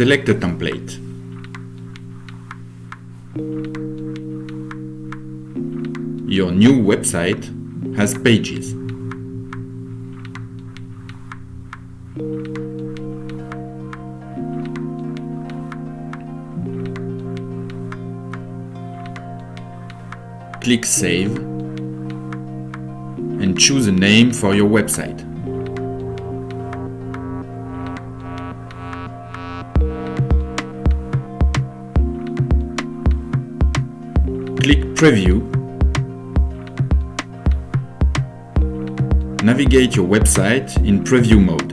Select a template. Your new website has pages. Click Save and choose a name for your website. Click Preview. Navigate your website in preview mode.